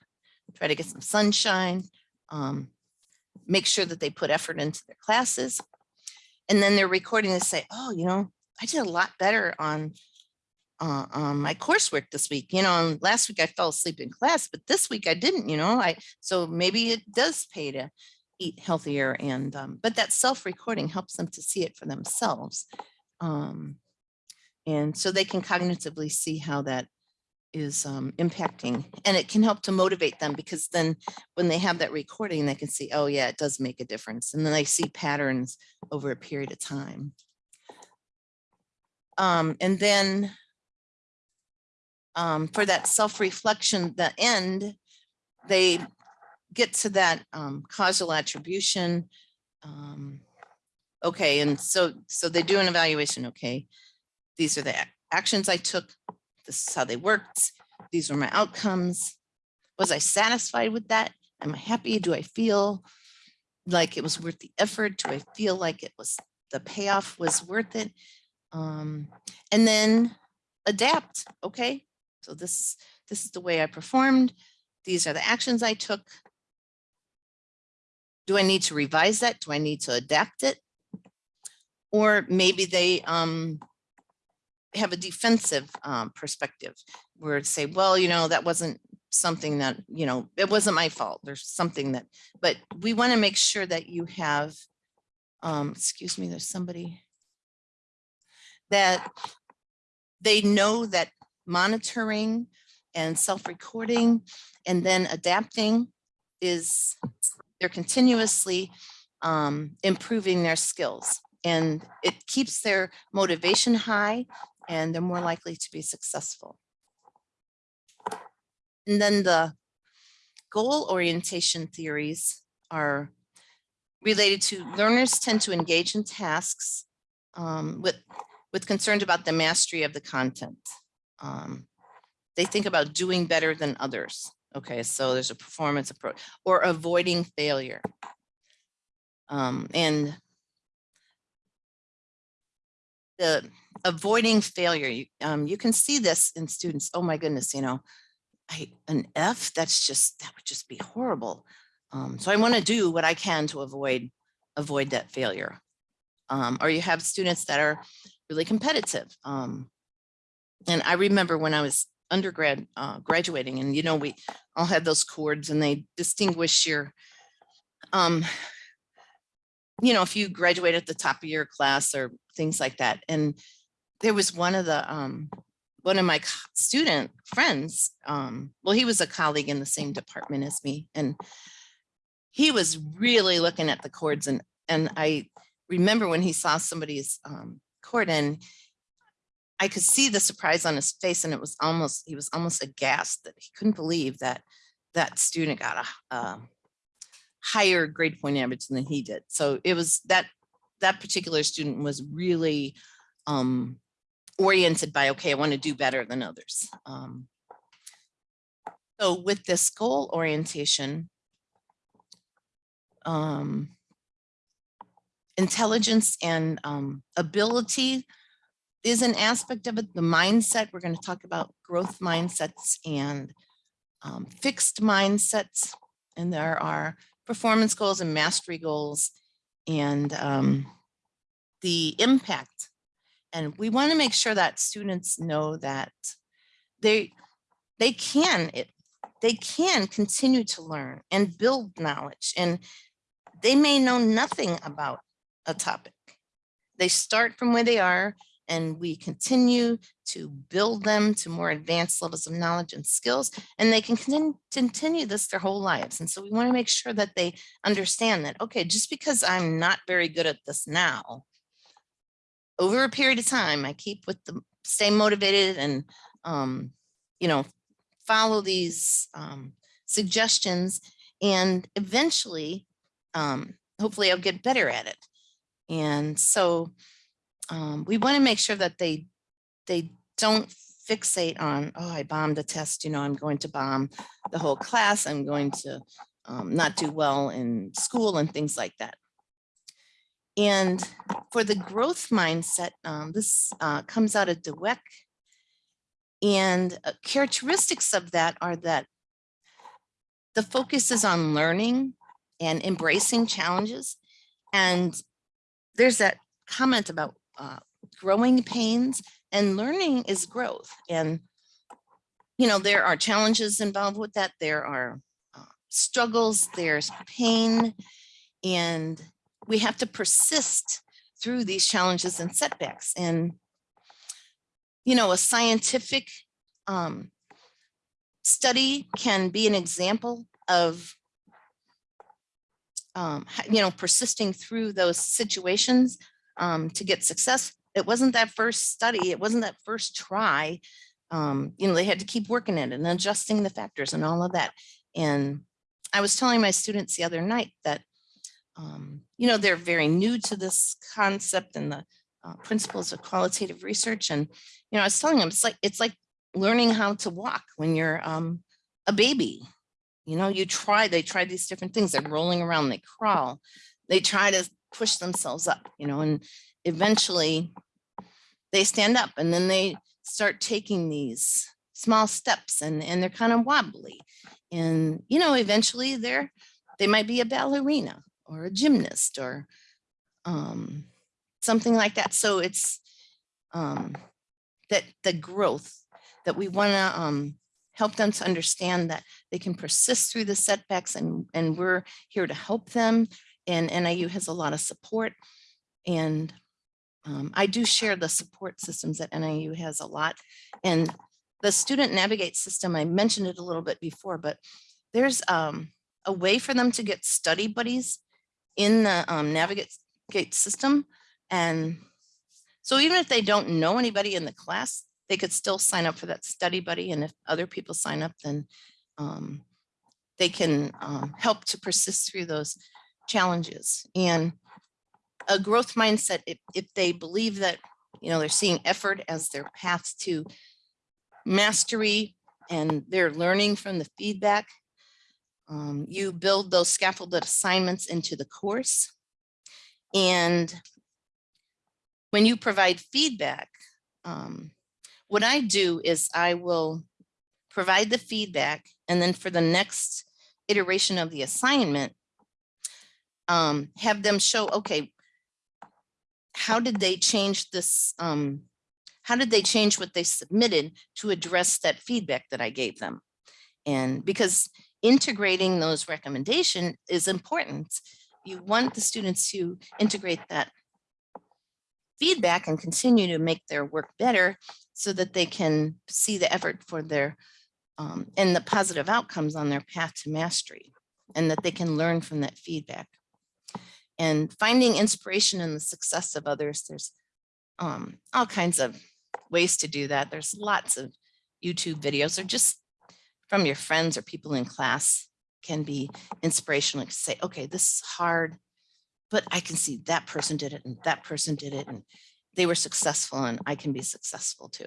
S1: try to get some sunshine, um, make sure that they put effort into their classes. And then they're recording and say, oh, you know, I did a lot better on uh, on my coursework this week. You know, last week I fell asleep in class, but this week I didn't, you know, I, so maybe it does pay to eat healthier and, um, but that self-recording helps them to see it for themselves. Um, and so they can cognitively see how that is um, impacting and it can help to motivate them because then when they have that recording, they can see, oh yeah, it does make a difference. And then they see patterns over a period of time. Um, and then um, for that self-reflection, the end, they get to that um, causal attribution. Um, okay, and so so they do an evaluation. Okay, these are the actions I took. This is how they worked. These were my outcomes. Was I satisfied with that? Am I happy? Do I feel like it was worth the effort? Do I feel like it was the payoff was worth it? Um, and then adapt. Okay, so this, this is the way I performed. These are the actions I took. Do I need to revise that? Do I need to adapt it? Or maybe they um, have a defensive um, perspective where it's say, well, you know, that wasn't something that, you know, it wasn't my fault. There's something that, but we want to make sure that you have, um, excuse me, there's somebody that they know that monitoring and self-recording and then adapting is they're continuously um, improving their skills and it keeps their motivation high and they're more likely to be successful. And then the goal orientation theories are related to learners tend to engage in tasks um, with, with concerns about the mastery of the content um, they think about doing better than others. Okay, so there's a performance approach or avoiding failure. Um, and the avoiding failure, you, um, you can see this in students. Oh my goodness, you know, I, an F, that's just, that would just be horrible. Um, so I want to do what I can to avoid, avoid that failure. Um, or you have students that are really competitive. Um, and I remember when I was undergrad uh, graduating and, you know, we all had those cords and they distinguish your, um, you know, if you graduate at the top of your class or things like that. And there was one of the, um, one of my student friends, um, well, he was a colleague in the same department as me. And he was really looking at the cords and, and I remember when he saw somebody's um, cord and I could see the surprise on his face and it was almost, he was almost aghast that he couldn't believe that that student got a, a higher grade point average than he did. So it was that, that particular student was really um, oriented by, okay, I want to do better than others. Um, so with this goal orientation, um, intelligence and um, ability is an aspect of it, the mindset. We're going to talk about growth mindsets and um, fixed mindsets. And there are performance goals and mastery goals and um, the impact and we want to make sure that students know that they they can it they can continue to learn and build knowledge and they may know nothing about a topic. They start from where they are and we continue to build them to more advanced levels of knowledge and skills, and they can continue, this their whole lives. And so we want to make sure that they understand that, okay, just because I'm not very good at this now, over a period of time, I keep with the stay motivated and, um, you know, follow these um, suggestions and eventually, um, hopefully I'll get better at it. And so um, we want to make sure that they they don't fixate on, oh, I bombed a test, you know, I'm going to bomb the whole class, I'm going to um, not do well in school and things like that. And for the growth mindset, um, this uh, comes out of Dweck. And uh, characteristics of that are that the focus is on learning and embracing challenges. And there's that comment about uh, growing pains and learning is growth. And, you know, there are challenges involved with that. There are uh, struggles, there's pain, and we have to persist through these challenges and setbacks. And, you know, a scientific um, study can be an example of um, you know, persisting through those situations um, to get success. It wasn't that first study, it wasn't that first try. Um, you know, they had to keep working it and adjusting the factors and all of that. And I was telling my students the other night that, um, you know, they're very new to this concept and the uh, principles of qualitative research. And, you know, I was telling them it's like, it's like learning how to walk when you're um, a baby. You know, you try, they try these different things. They're rolling around, they crawl, they try to push themselves up, you know, and eventually they stand up and then they start taking these small steps and, and they're kind of wobbly. And, you know, eventually they're, they might be a ballerina or a gymnast or um, something like that. So it's um, that the growth that we want to um, help them to understand that they can persist through the setbacks and, and we're here to help them and NIU has a lot of support. And um, I do share the support systems that NIU has a lot. And the student navigate system, I mentioned it a little bit before, but there's um, a way for them to get study buddies in the um, navigate system. And so even if they don't know anybody in the class, they could still sign up for that study buddy. And if other people sign up, then um, they can um, help to persist through those challenges and a growth mindset if, if they believe that you know they're seeing effort as their path to mastery and they're learning from the feedback um, you build those scaffolded assignments into the course. And when you provide feedback um, what I do is I will provide the feedback and then for the next iteration of the assignment um, have them show, okay, how did they change this? Um, how did they change what they submitted to address that feedback that I gave them? And because integrating those recommendation is important. You want the students to integrate that feedback and continue to make their work better so that they can see the effort for their um, and the positive outcomes on their path to mastery and that they can learn from that feedback and finding inspiration in the success of others. There's um, all kinds of ways to do that. There's lots of YouTube videos or just from your friends or people in class can be inspirational to say, okay, this is hard, but I can see that person did it and that person did it and they were successful and I can be successful too.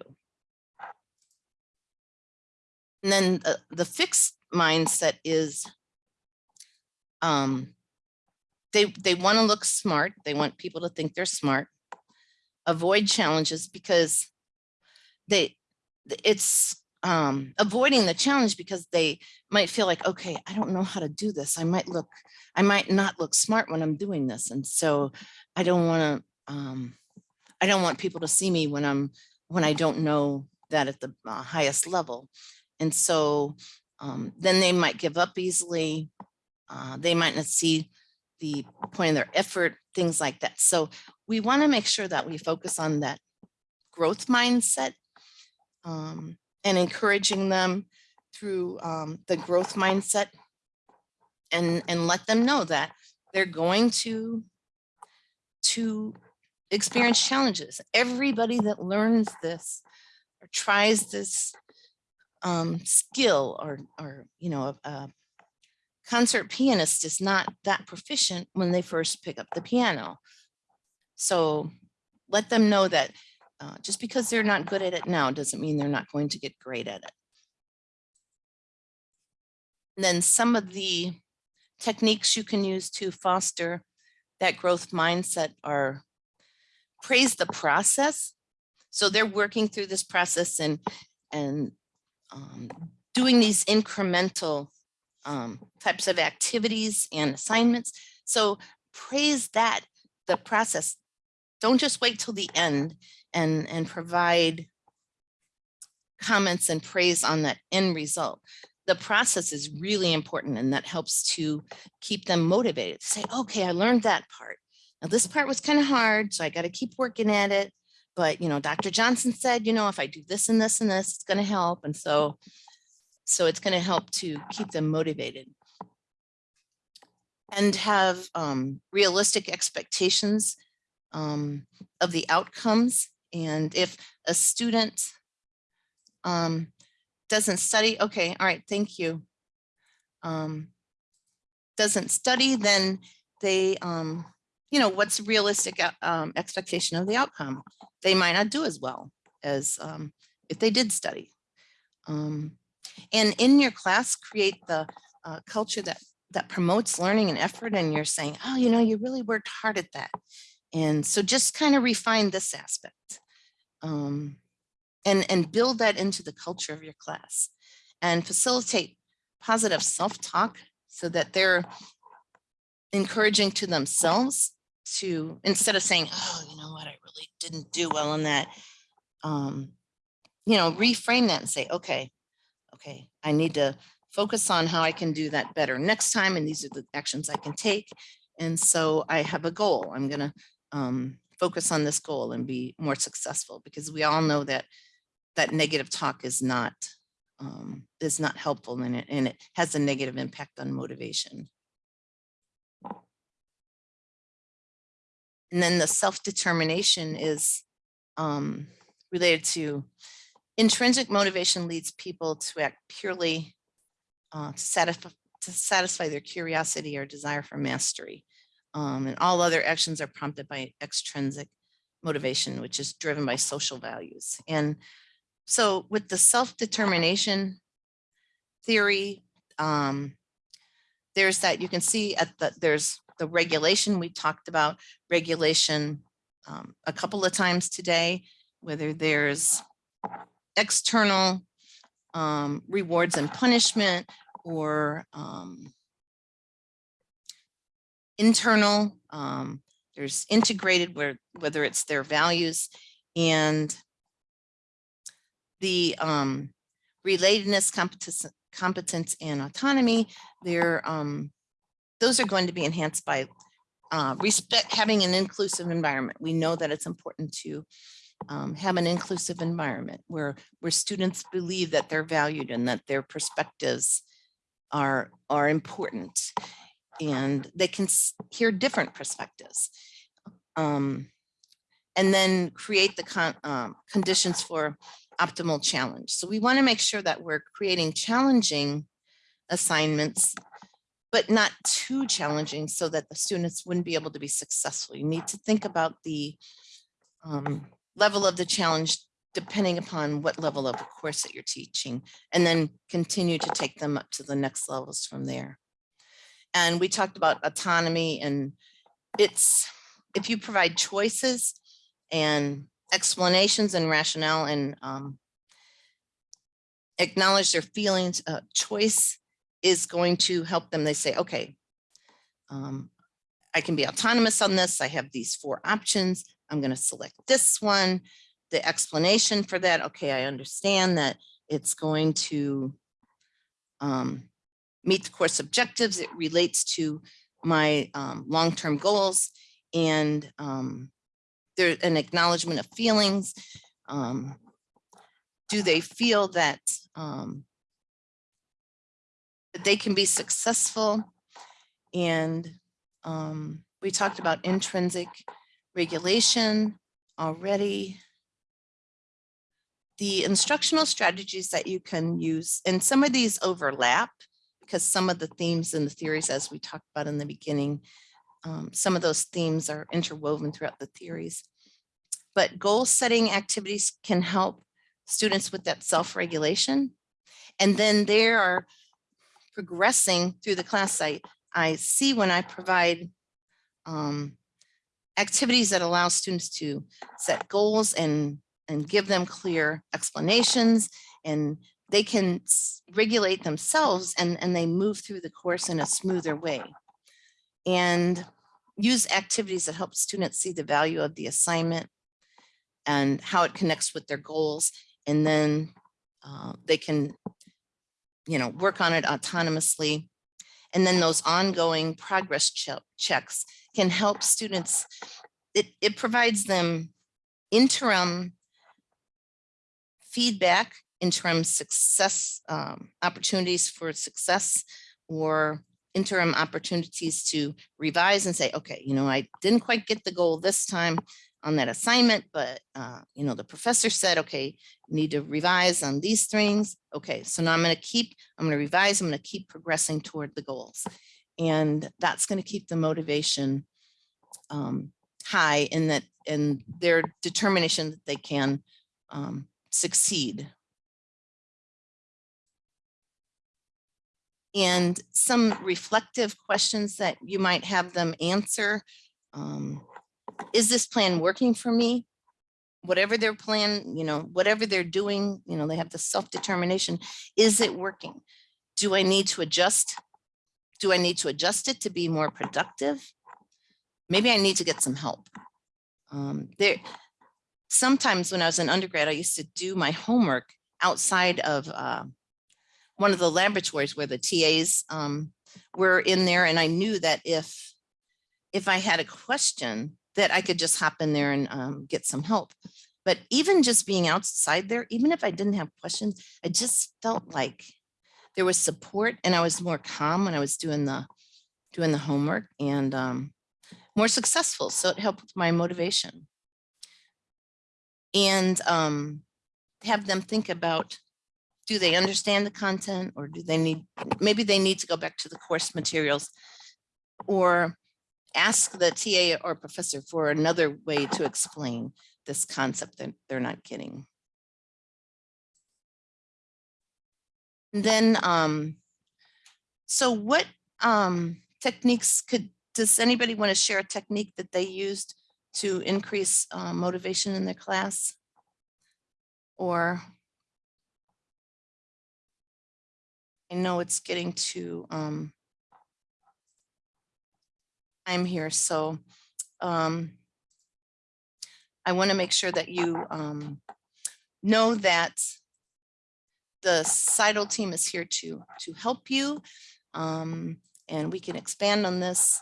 S1: And then the, the fixed mindset is um, they, they want to look smart. They want people to think they're smart. Avoid challenges because they it's um, avoiding the challenge because they might feel like, okay, I don't know how to do this. I might look, I might not look smart when I'm doing this. And so I don't want to um, I don't want people to see me when I'm, when I don't know that at the uh, highest level. And so um, then they might give up easily. Uh, they might not see the point of their effort, things like that. So we want to make sure that we focus on that growth mindset um, and encouraging them through um, the growth mindset and, and let them know that they're going to, to experience challenges. Everybody that learns this or tries this um, skill or, or, you know, a, a concert pianist is not that proficient when they first pick up the piano. So let them know that uh, just because they're not good at it now doesn't mean they're not going to get great at it. And then some of the techniques you can use to foster that growth mindset are praise the process. So they're working through this process and, and um, doing these incremental um, types of activities and assignments. So praise that, the process. Don't just wait till the end and, and provide comments and praise on that end result. The process is really important and that helps to keep them motivated to say, okay, I learned that part. Now this part was kind of hard, so I got to keep working at it. But, you know, Dr. Johnson said, you know, if I do this and this and this, it's going to help. And so, so it's going to help to keep them motivated and have um, realistic expectations um, of the outcomes. And if a student um, doesn't study, okay, all right, thank you. Um, doesn't study, then they, um, you know, what's realistic uh, um, expectation of the outcome? They might not do as well as if they did study. Um, and in your class, create the uh, culture that that promotes learning and effort and you're saying, oh, you know, you really worked hard at that. And so just kind of refine this aspect um, and, and build that into the culture of your class and facilitate positive self-talk so that they're encouraging to themselves to, instead of saying, oh, you know what, I really didn't do well on that, um, you know, reframe that and say, okay, okay, I need to focus on how I can do that better next time. And these are the actions I can take. And so I have a goal. I'm going to um, focus on this goal and be more successful because we all know that that negative talk is not um, is not helpful and it, and it has a negative impact on motivation. And then the self-determination is um, related to intrinsic motivation leads people to act purely uh, to, satisfy, to satisfy their curiosity or desire for mastery. Um, and all other actions are prompted by extrinsic motivation, which is driven by social values. And so with the self-determination theory, um, there's that you can see at the, there's the regulation we talked about regulation um, a couple of times today, whether there's external um, rewards and punishment or um, internal, um, there's integrated where whether it's their values and the um, relatedness, competence, competence and autonomy, they're, um, those are going to be enhanced by uh, respect, having an inclusive environment. We know that it's important to um, have an inclusive environment where where students believe that they're valued and that their perspectives are are important and they can hear different perspectives um, and then create the con um, conditions for optimal challenge. So we want to make sure that we're creating challenging assignments but not too challenging so that the students wouldn't be able to be successful. You need to think about the um, level of the challenge depending upon what level of the course that you're teaching, and then continue to take them up to the next levels from there. And we talked about autonomy and it's, if you provide choices and explanations and rationale and um, acknowledge their feelings, uh, choice is going to help them. They say, okay, um, I can be autonomous on this. I have these four options. I'm going to select this one. The explanation for that, okay, I understand that it's going to um, meet the course objectives. It relates to my um, long-term goals and um, an acknowledgement of feelings. Um, do they feel that um, that they can be successful? And um, we talked about intrinsic regulation already. The instructional strategies that you can use, and some of these overlap because some of the themes and the theories, as we talked about in the beginning, um, some of those themes are interwoven throughout the theories. But goal setting activities can help students with that self-regulation. And then they are progressing through the class site. I see when I provide um, activities that allow students to set goals and, and give them clear explanations and they can regulate themselves and, and they move through the course in a smoother way. And use activities that help students see the value of the assignment and how it connects with their goals. And then uh, they can, you know, work on it autonomously. And then those ongoing progress ch checks can help students. It, it provides them interim feedback interim success um, opportunities for success or interim opportunities to revise and say, okay, you know, I didn't quite get the goal this time on that assignment, but, uh, you know, the professor said, okay, need to revise on these things. Okay, so now I'm going to keep, I'm to revise, I'm to keep progressing toward the goals. And that's going to keep the motivation um, high in that, in their determination that they can um, succeed and some reflective questions that you might have them answer. Um, is this plan working for me? Whatever their plan, you know, whatever they're doing, you know, they have the self-determination. Is it working? Do I need to adjust? Do I need to adjust it to be more productive? Maybe I need to get some help. Um, there, sometimes when I was an undergrad, I used to do my homework outside of uh, one of the laboratories where the TAs um, were in there. And I knew that if, if I had a question that I could just hop in there and um, get some help. But even just being outside there, even if I didn't have questions, I just felt like there was support and I was more calm when I was doing the doing the homework and um, more successful. So it helped my motivation. And um, have them think about do they understand the content or do they need, maybe they need to go back to the course materials or ask the TA or professor for another way to explain this concept that they're not getting. And then, um, so what um, techniques could, does anybody want to share a technique that they used to increase uh, motivation in their class? Or I know it's getting to um, I'm here, so um, I want to make sure that you um, know that the CITL team is here to to help you, um, and we can expand on this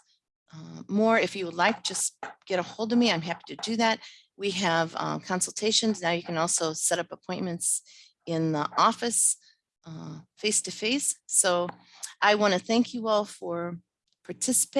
S1: uh, more if you would like. Just get a hold of me. I'm happy to do that. We have uh, consultations now. You can also set up appointments in the office uh, face to face. So I want to thank you all for participating.